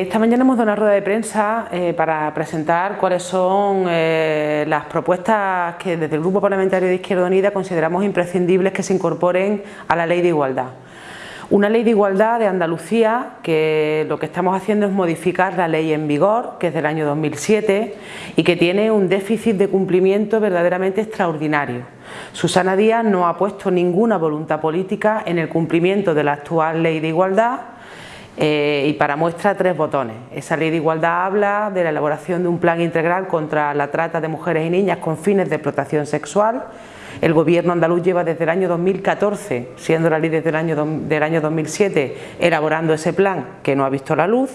Esta mañana hemos dado una rueda de prensa eh, para presentar cuáles son eh, las propuestas que desde el Grupo Parlamentario de Izquierda Unida consideramos imprescindibles que se incorporen a la Ley de Igualdad. Una ley de igualdad de Andalucía que lo que estamos haciendo es modificar la ley en vigor, que es del año 2007 y que tiene un déficit de cumplimiento verdaderamente extraordinario. Susana Díaz no ha puesto ninguna voluntad política en el cumplimiento de la actual ley de igualdad eh, y para muestra tres botones. Esa ley de igualdad habla de la elaboración de un plan integral contra la trata de mujeres y niñas con fines de explotación sexual. El gobierno andaluz lleva desde el año 2014, siendo la ley desde el año, del año 2007, elaborando ese plan que no ha visto la luz.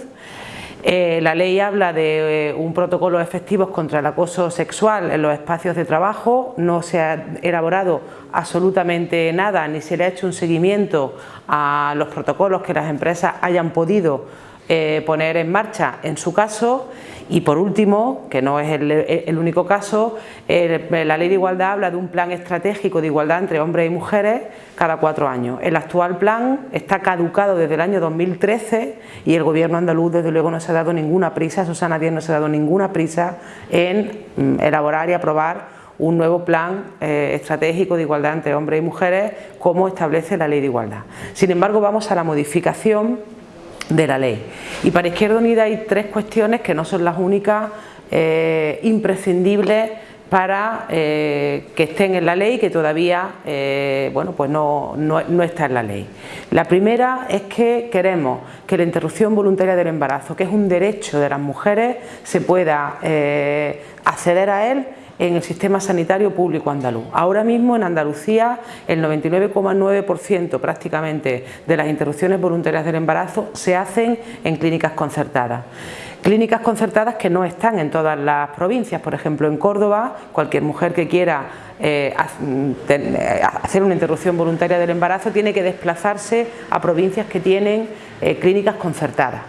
Eh, la ley habla de eh, un protocolo efectivo contra el acoso sexual en los espacios de trabajo, no se ha elaborado absolutamente nada ni se le ha hecho un seguimiento a los protocolos que las empresas hayan podido eh, poner en marcha en su caso y por último, que no es el, único caso, la Ley de Igualdad habla de un plan estratégico de igualdad entre hombres y mujeres cada cuatro años. El actual plan está caducado desde el año 2013 y el Gobierno andaluz desde luego no se ha dado ninguna prisa, Susana Díaz no se ha dado ninguna prisa en mm, elaborar y aprobar un nuevo plan eh, estratégico de igualdad entre hombres y mujeres como establece la Ley de Igualdad. Sin embargo, vamos a la modificación de la ley. Y para Izquierda Unida hay tres cuestiones que no son las únicas eh, imprescindibles para eh, que estén en la ley que todavía eh, bueno, pues no, no, está en la ley. La primera es que queremos que la interrupción voluntaria del embarazo, que es un derecho de las mujeres, se pueda acceder a él en el sistema sanitario público andaluz. Ahora mismo en Andalucía el 99,9% prácticamente de las interrupciones voluntarias del embarazo se hacen en clínicas concertadas. Clínicas concertadas que no están en todas las provincias, por ejemplo en Córdoba, cualquier mujer que quiera eh, eh, hacer una interrupción voluntaria del embarazo tiene que desplazarse a provincias que tienen eh, clínicas concertadas.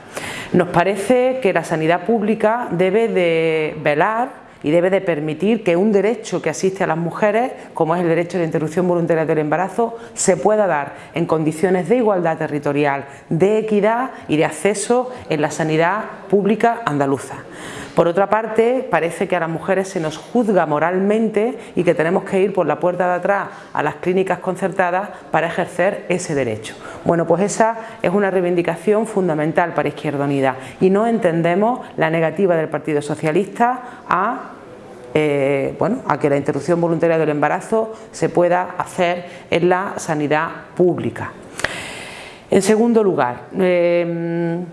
Nos parece que la sanidad pública debe de velar y debe de permitir que un derecho que asiste a las mujeres, como es el derecho de interrupción voluntaria del embarazo, se pueda dar en condiciones de igualdad territorial, de equidad y de acceso en la sanidad pública andaluza. Por otra parte, parece que a las mujeres se nos juzga moralmente y que tenemos que ir por la puerta de atrás a las clínicas concertadas para ejercer ese derecho. Bueno, pues esa es una reivindicación fundamental para Izquierda Unida y no entendemos la negativa del Partido Socialista a eh, bueno, a que la interrupción voluntaria del embarazo se pueda hacer en la sanidad pública. En segundo lugar, eh,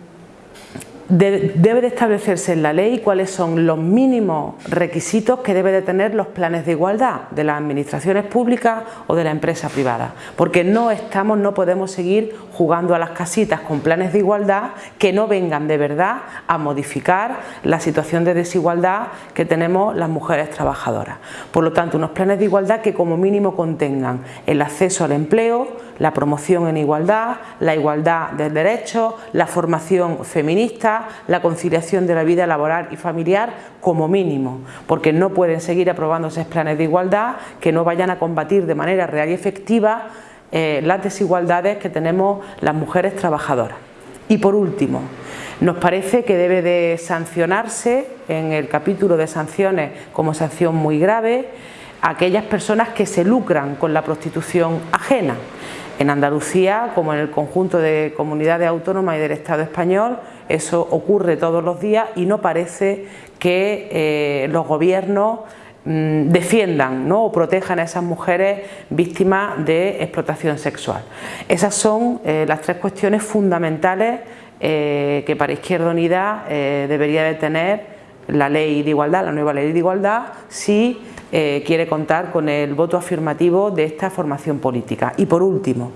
debe de establecerse en la ley cuáles son los mínimos requisitos que debe de tener los planes de igualdad de las administraciones públicas o de la empresa privada, porque no estamos, no podemos seguir jugando a las casitas con planes de igualdad que no vengan de verdad a modificar la situación de desigualdad que tenemos las mujeres trabajadoras. Por lo tanto, unos planes de igualdad que como mínimo contengan el acceso al empleo, la promoción en igualdad, la igualdad de derechos, la formación feminista, la conciliación de la vida laboral y familiar como mínimo, porque no pueden seguir aprobándose planes de igualdad que no vayan a combatir de manera real y efectiva eh, las desigualdades que tenemos las mujeres trabajadoras. Y por último, nos parece que debe de sancionarse en el capítulo de sanciones como sanción muy grave aquellas personas que se lucran con la prostitución ajena. En Andalucía, como en el conjunto de comunidades autónomas y del Estado español, eso ocurre todos los días y no parece que eh, los gobiernos mm, defiendan ¿no? o protejan a esas mujeres víctimas de explotación sexual. Esas son eh, las tres cuestiones fundamentales eh, que para Izquierda Unida debería de tener la ley de igualdad, la nueva ley de igualdad, si eh, quiere contar con el voto afirmativo de esta formación política. Y por último,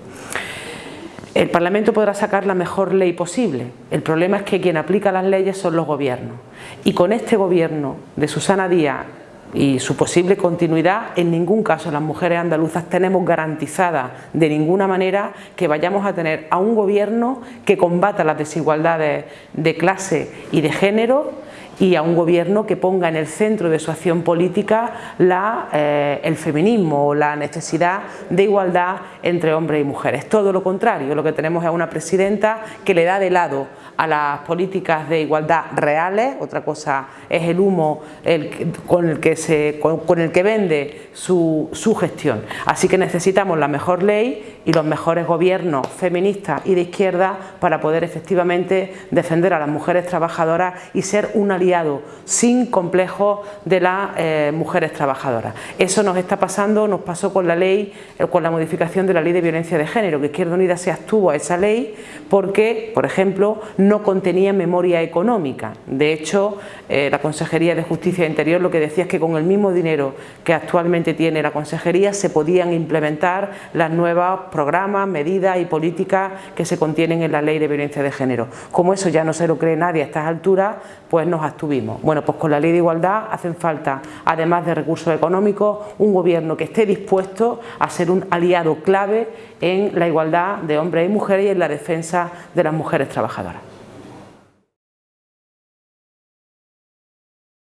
el Parlamento podrá sacar la mejor ley posible. El problema es que quien aplica las leyes son los gobiernos. Y con este gobierno de Susana Díaz y su posible continuidad, en ningún caso las mujeres andaluzas tenemos garantizada de ninguna manera que vayamos a tener a un gobierno que combata las desigualdades de clase y de género y a un gobierno que ponga en el centro de su acción política la, eh, el feminismo o la necesidad de igualdad entre hombres y mujeres. Todo lo contrario, lo que tenemos es una presidenta que le da de lado a las políticas de igualdad reales, otra cosa es el humo con, el que se, con, el que vende su, su gestión. Así que necesitamos la mejor ley y los mejores gobiernos feministas y de izquierda para poder efectivamente defender a las mujeres trabajadoras y ser un sin complejos de las eh, mujeres trabajadoras. Eso nos está pasando, nos pasó con la ley, eh, con la modificación de la ley de violencia de género, que Izquierda Unida se abstuvo a esa ley porque, por ejemplo, no contenía memoria económica. De hecho, eh, la Consejería de Justicia e Interior lo que decía es que con el mismo dinero que actualmente tiene la Consejería se podían implementar las nuevos programas, medidas y políticas que se contienen en la ley de violencia de género. Como eso ya no se lo cree nadie a estas alturas, pues nos abstuvimos. Bueno, pues con la ley de igualdad hacen falta, además de recursos económicos, un gobierno que esté dispuesto a ser un aliado clave en la igualdad de hombres y mujeres y en la defensa de las mujeres trabajadoras.